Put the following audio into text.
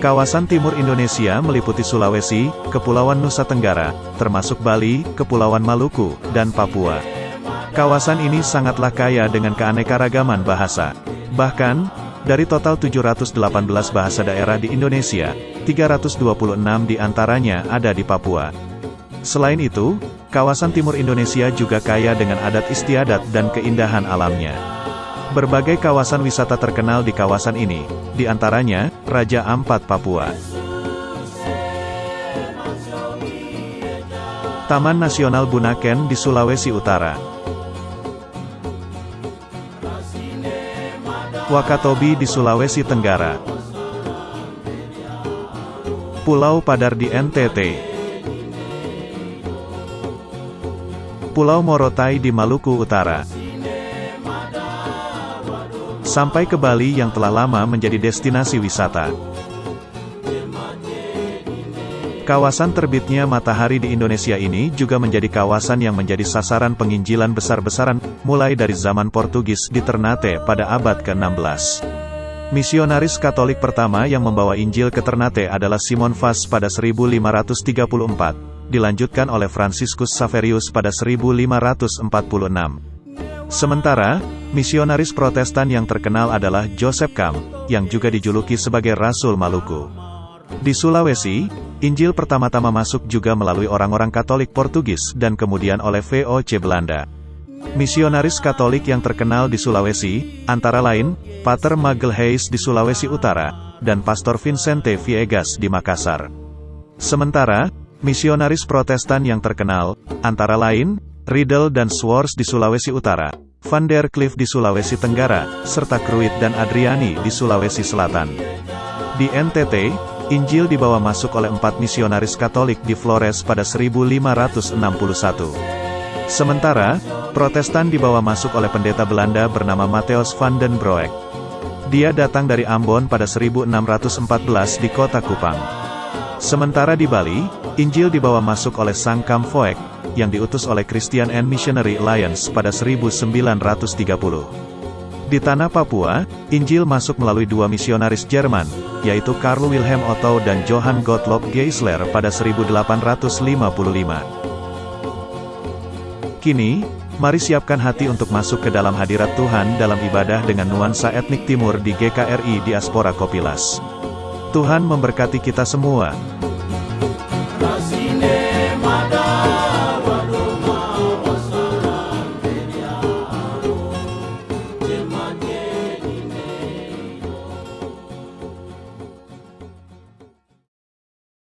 Kawasan timur Indonesia meliputi Sulawesi, Kepulauan Nusa Tenggara, termasuk Bali, Kepulauan Maluku, dan Papua. Kawasan ini sangatlah kaya dengan keanekaragaman bahasa. Bahkan, dari total 718 bahasa daerah di Indonesia, 326 di antaranya ada di Papua. Selain itu, kawasan timur Indonesia juga kaya dengan adat istiadat dan keindahan alamnya. Berbagai kawasan wisata terkenal di kawasan ini, di antaranya, Raja Ampat Papua. Taman Nasional Bunaken di Sulawesi Utara. Wakatobi di Sulawesi Tenggara. Pulau Padar di NTT. Pulau Morotai di Maluku Utara sampai ke Bali yang telah lama menjadi destinasi wisata. Kawasan terbitnya matahari di Indonesia ini juga menjadi kawasan yang menjadi sasaran penginjilan besar-besaran, mulai dari zaman Portugis di Ternate pada abad ke-16. Misionaris Katolik pertama yang membawa Injil ke Ternate adalah Simon Vaz pada 1534, dilanjutkan oleh Franciscus Saverius pada 1546. Sementara, misionaris protestan yang terkenal adalah Joseph Kam, yang juga dijuluki sebagai Rasul Maluku. Di Sulawesi, Injil pertama-tama masuk juga melalui orang-orang Katolik Portugis dan kemudian oleh VOC Belanda. Misionaris Katolik yang terkenal di Sulawesi, antara lain, Pater Magelhaes di Sulawesi Utara, dan Pastor Vincente Viegas di Makassar. Sementara, misionaris protestan yang terkenal, antara lain, Riddle dan Swords di Sulawesi Utara, Van der Cliff di Sulawesi Tenggara, serta Kruit dan Adriani di Sulawesi Selatan. Di NTT, Injil dibawa masuk oleh empat misionaris Katolik di Flores pada 1561. Sementara, Protestan dibawa masuk oleh pendeta Belanda bernama Matthias van den Broek. Dia datang dari Ambon pada 1614 di kota Kupang. Sementara di Bali, Injil dibawa masuk oleh Sang Kam Foek, yang diutus oleh Christian and Missionary Alliance pada 1930. Di tanah Papua, Injil masuk melalui dua misionaris Jerman, yaitu Karl Wilhelm Otto dan Johann Gottlob Geisler pada 1855. Kini, mari siapkan hati untuk masuk ke dalam hadirat Tuhan dalam ibadah dengan nuansa etnik timur di GKRI Diaspora Kopilas. Tuhan memberkati kita semua.